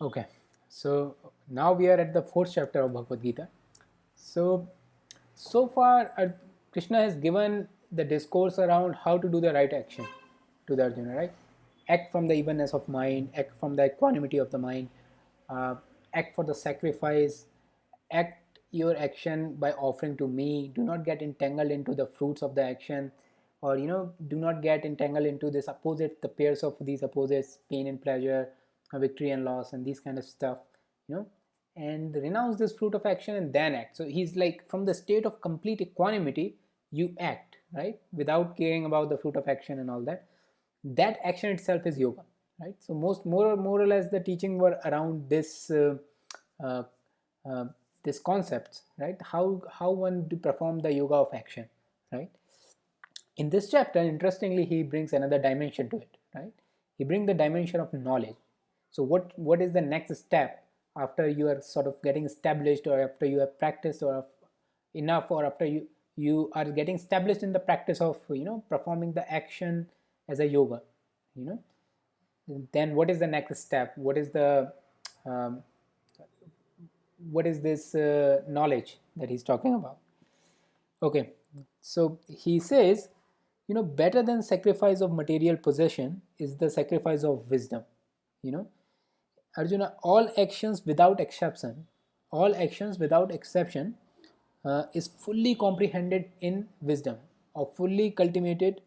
Okay, so now we are at the fourth chapter of Bhagavad Gita. So, so far uh, Krishna has given the discourse around how to do the right action to the Arjuna, right? Act from the evenness of mind, act from the equanimity of the mind, uh, act for the sacrifice, act your action by offering to me. Do not get entangled into the fruits of the action, or you know, do not get entangled into this opposite, the pairs of these opposites, pain and pleasure, victory and loss, and these kind of stuff, you know, and renounce this fruit of action and then act. So he's like from the state of complete equanimity, you act right? Without caring about the fruit of action and all that. That action itself is yoga right? So most more or more or less the teaching were around this uh, uh, uh, this concepts right? How how one to perform the yoga of action right? In this chapter interestingly he brings another dimension to it right? He brings the dimension of knowledge so what what is the next step after you are sort of getting established or after you have practiced or enough or after you you are getting established in the practice of you know performing the action as a yoga you know? Then what is the next step? What is the um, what is this uh, knowledge that he's talking about? Okay. So he says you know better than sacrifice of material possession is the sacrifice of wisdom you know arjuna all actions without exception all actions without exception uh, is fully comprehended in wisdom or fully cultivated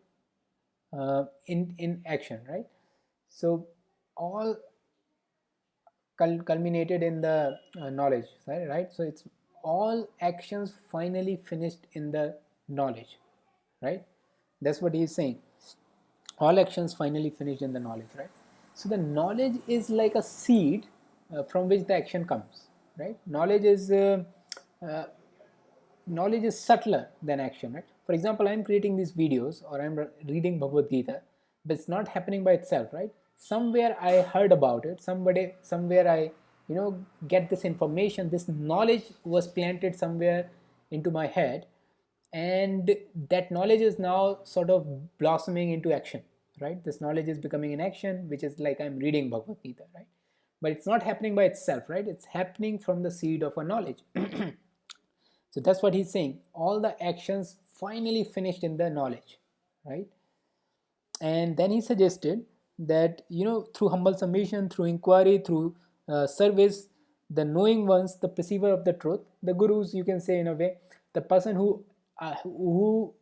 uh, in in action right? So all culminated in the uh, knowledge right, right? So it's all actions finally finished in the knowledge right? That's what he's saying. All actions finally finished in the knowledge right so the knowledge is like a seed uh, from which the action comes right? Knowledge is uh, uh, knowledge is subtler than action right? For example i'm creating these videos or i'm reading bhagavad gita but it's not happening by itself right? Somewhere i heard about it somebody somewhere i you know get this information this knowledge was planted somewhere into my head and that knowledge is now sort of blossoming into action right? This knowledge is becoming an action which is like i'm reading bhagavad gita right? But it's not happening by itself right? It's happening from the seed of a knowledge. So that's what he's saying. All the actions finally finished in the knowledge right? And then he suggested that you know through humble submission through inquiry through uh, service the knowing ones the perceiver of the truth the gurus you can say in a way the person who uh, who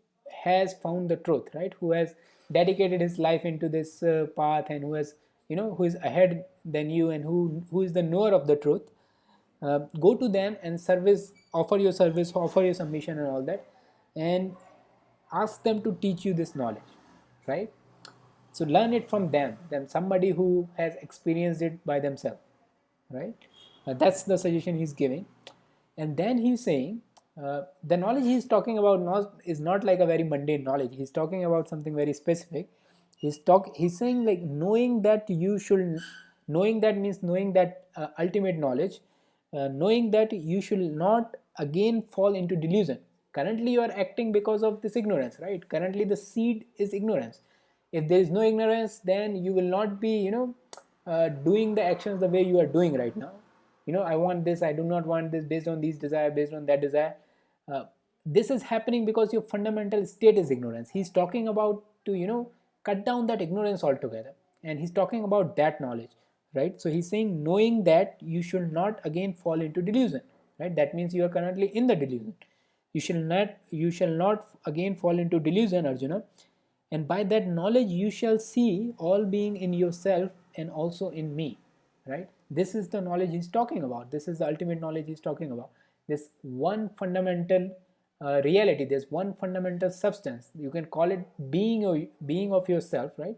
has found the truth right? Who has dedicated his life into this uh, path and who has you know who is ahead than you and who who is the knower of the truth uh, go to them and service offer your service offer your submission and all that and ask them to teach you this knowledge right? So learn it from them then somebody who has experienced it by themselves right? Uh, that's the suggestion he's giving. And then he's saying uh, the knowledge he's talking about not, is not like a very mundane knowledge. He's talking about something very specific. He's talk he's saying like knowing that you should knowing that means knowing that uh, ultimate knowledge uh, knowing that you should not again fall into delusion. Currently you are acting because of this ignorance right? Currently the seed is ignorance. If there is no ignorance then you will not be you know uh, doing the actions the way you are doing right now. You know i want this i do not want this based on these desire based on that desire uh, this is happening because your fundamental state is ignorance. He's talking about to you know cut down that ignorance altogether. And he's talking about that knowledge right? So he's saying knowing that you should not again fall into delusion right? That means you are currently in the delusion. You shall not you shall not again fall into delusion arjuna. And by that knowledge you shall see all being in yourself and also in me right? This is the knowledge he's talking about. This is the ultimate knowledge he's talking about this one fundamental uh, reality there's one fundamental substance. You can call it being or being of yourself right?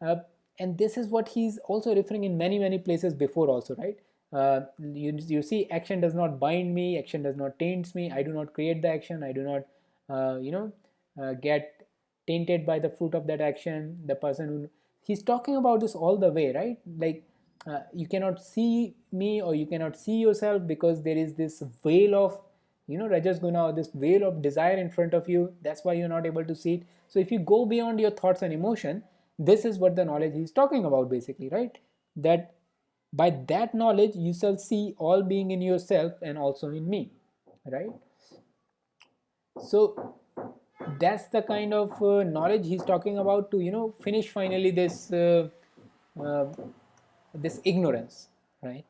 Uh, and this is what he's also referring in many many places before also right? Uh, you, you see action does not bind me action does not taints me. I do not create the action. I do not uh, you know uh, get tainted by the fruit of that action. The person who he's talking about this all the way right? Like uh, you cannot see me or you cannot see yourself because there is this veil of you know rajas guna or this veil of desire in front of you. That's why you're not able to see it. So if you go beyond your thoughts and emotion this is what the knowledge he's talking about basically right? That by that knowledge you shall see all being in yourself and also in me right? So that's the kind of uh, knowledge he's talking about to you know finish finally this uh, uh, this ignorance right?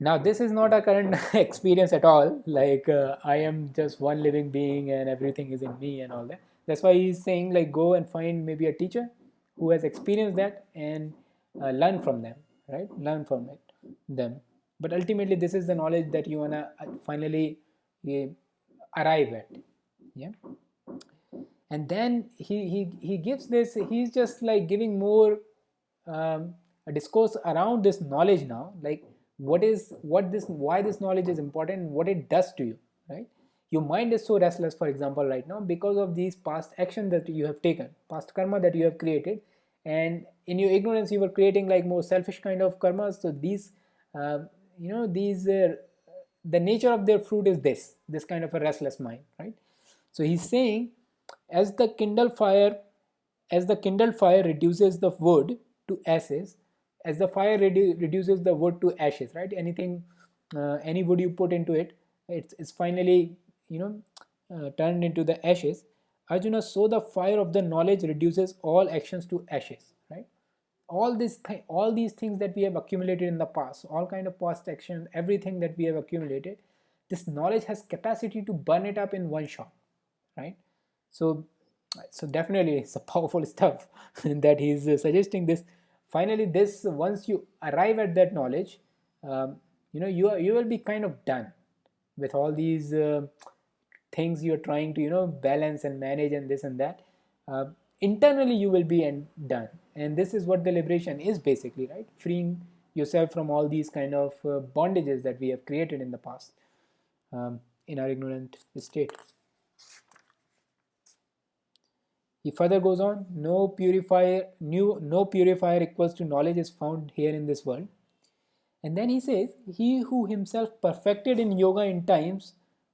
Now this is not a current experience at all. Like uh, i am just one living being and everything is in me and all that. That's why he's saying like go and find maybe a teacher who has experienced that and uh, learn from them right? Learn from it them. But ultimately this is the knowledge that you wanna uh, finally uh, arrive at yeah? And then he he, he gives this he's just like giving more um, a discourse around this knowledge now like what is what this why this knowledge is important what it does to you right? Your mind is so restless for example right now because of these past actions that you have taken past karma that you have created and in your ignorance you were creating like more selfish kind of karmas so these uh, you know these uh, the nature of their fruit is this this kind of a restless mind right? So he's saying as the kindle fire as the kindled fire reduces the wood to ashes. As the fire redu reduces the wood to ashes right? Anything uh, any wood you put into it it's, it's finally you know uh, turned into the ashes. Arjuna so the fire of the knowledge reduces all actions to ashes right? All this th all these things that we have accumulated in the past all kind of past action everything that we have accumulated this knowledge has capacity to burn it up in one shot right? So so definitely it's a powerful stuff that he's uh, suggesting this. Finally this once you arrive at that knowledge um, you know you, are, you will be kind of done with all these uh, things you're trying to you know balance and manage and this and that. Uh, internally you will be and done. And this is what the liberation is basically right? Freeing yourself from all these kind of uh, bondages that we have created in the past um, in our ignorant state he further goes on, no purifier, new, no purifier equals to knowledge is found here in this world. And then he says, he who himself perfected in yoga in times,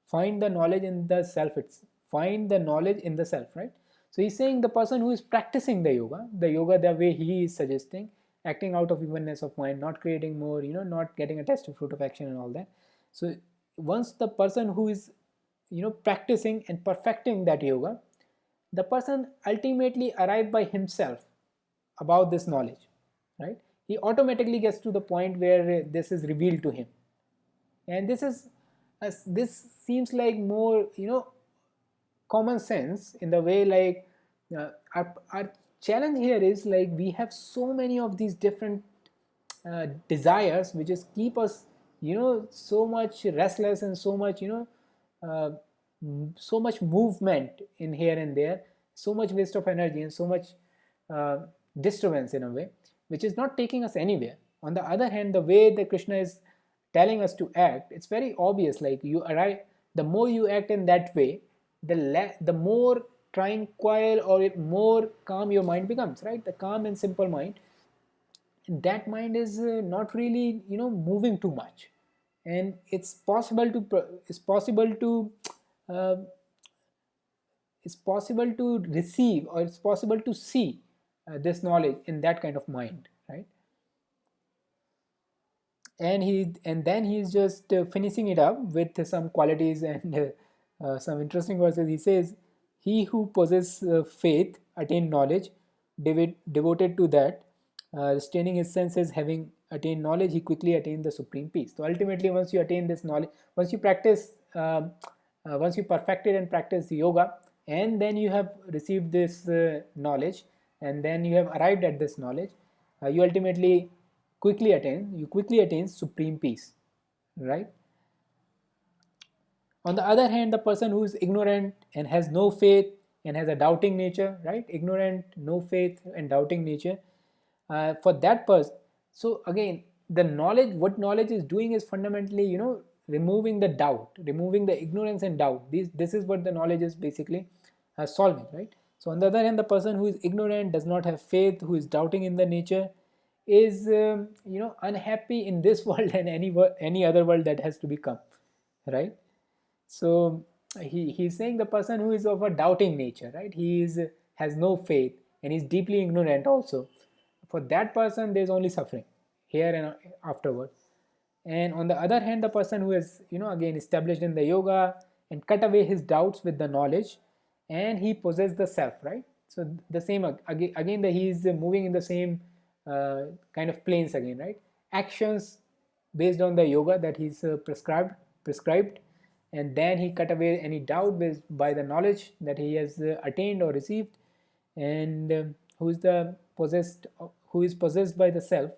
find the knowledge in the self, it's find the knowledge in the self, right? So he's saying the person who is practicing the yoga, the yoga the way he is suggesting, acting out of evenness of mind, not creating more, you know, not getting a attached to fruit of action and all that. So once the person who is, you know, practicing and perfecting that yoga, the person ultimately arrive by himself about this knowledge right? He automatically gets to the point where this is revealed to him. And this is as this seems like more you know common sense in the way like uh, our, our challenge here is like we have so many of these different uh, desires which just keep us you know so much restless and so much you know uh, so much movement in here and there so much waste of energy and so much uh, disturbance in a way which is not taking us anywhere. On the other hand the way that krishna is telling us to act it's very obvious like you arrive the more you act in that way the the more tranquil or more calm your mind becomes right? The calm and simple mind. That mind is uh, not really you know moving too much. And it's possible to it's possible to uh, it's possible to receive or it's possible to see uh, this knowledge in that kind of mind right? And he and then he's just uh, finishing it up with some qualities and uh, uh some interesting verses he says he who possesses uh, faith attain knowledge devoted to that staining his senses having attained knowledge he quickly attained the supreme peace. So ultimately once you attain this knowledge once you practice um, once you perfected and practiced yoga and then you have received this uh, knowledge and then you have arrived at this knowledge uh, you ultimately quickly attain you quickly attain supreme peace right? On the other hand the person who is ignorant and has no faith and has a doubting nature right? Ignorant no faith and doubting nature uh, for that person so again the knowledge what knowledge is doing is fundamentally you know removing the doubt removing the ignorance and doubt. This this is what the knowledge is basically uh, solving right? So on the other hand the person who is ignorant does not have faith who is doubting in the nature is um, you know unhappy in this world and any any other world that has to become right? So he he's saying the person who is of a doubting nature right? He is has no faith and is deeply ignorant also. For that person there's only suffering here and afterwards and on the other hand the person who is you know again established in the yoga and cut away his doubts with the knowledge and he possesses the self right? So the same again again that he is moving in the same uh, kind of planes again right? Actions based on the yoga that he's uh, prescribed prescribed and then he cut away any doubt with, by the knowledge that he has uh, attained or received and um, who is the possessed who is possessed by the self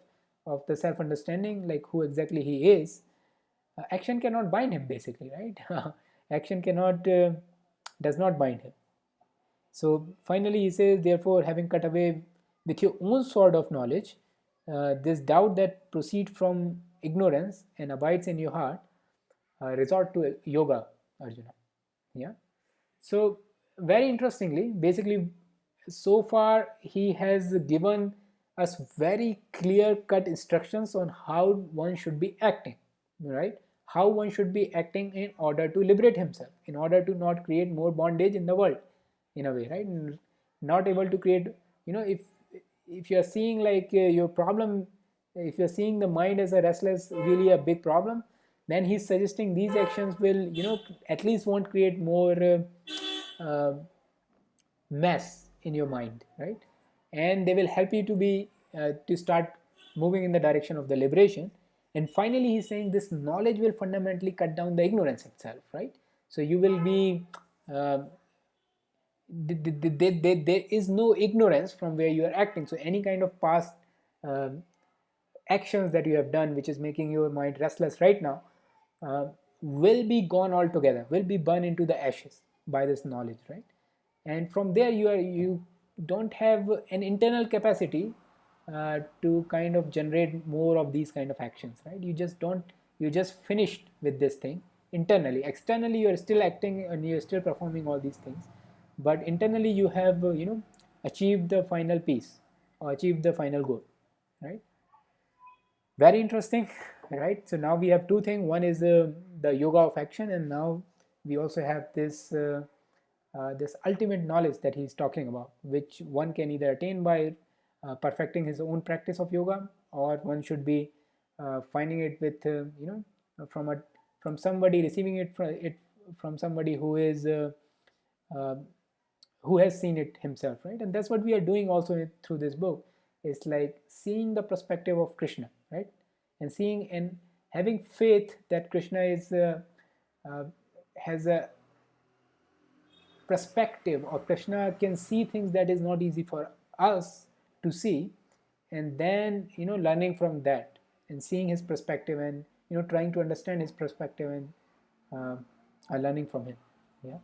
of the self understanding like who exactly he is uh, action cannot bind him basically right? Action cannot uh, does not bind him. So finally he says therefore having cut away with your own sword of knowledge uh, this doubt that proceeds from ignorance and abides in your heart uh, resort to yoga arjuna. Yeah? So very interestingly basically so far he has given us very clear cut instructions on how one should be acting right? How one should be acting in order to liberate himself in order to not create more bondage in the world in a way right? Not able to create you know if if you're seeing like uh, your problem if you're seeing the mind as a restless really a big problem then he's suggesting these actions will you know at least won't create more uh, uh, mess in your mind right? And they will help you to be uh, to start moving in the direction of the liberation and finally he's saying this knowledge will fundamentally cut down the ignorance itself right? So you will be uh, there is no ignorance from where you are acting. So any kind of past uh, actions that you have done which is making your mind restless right now uh, will be gone altogether will be burned into the ashes by this knowledge right? And from there you are you don't have an internal capacity uh, to kind of generate more of these kind of actions right? You just don't you just finished with this thing internally. Externally you are still acting and you're still performing all these things but internally you have uh, you know achieved the final peace or achieved the final goal right? Very interesting right? So now we have two things. One is uh, the yoga of action and now we also have this uh, uh, this ultimate knowledge that he's talking about which one can either attain by uh, perfecting his own practice of yoga or one should be uh, finding it with uh, you know from a from somebody receiving it from it from somebody who is who has seen it himself right? And that's what we are doing also through this book it's like seeing the perspective of krishna right? And seeing and having faith that krishna is uh, uh, has a perspective or krishna can see things that is not easy for us to see and then you know learning from that and seeing his perspective and you know trying to understand his perspective and uh, learning from him. Yeah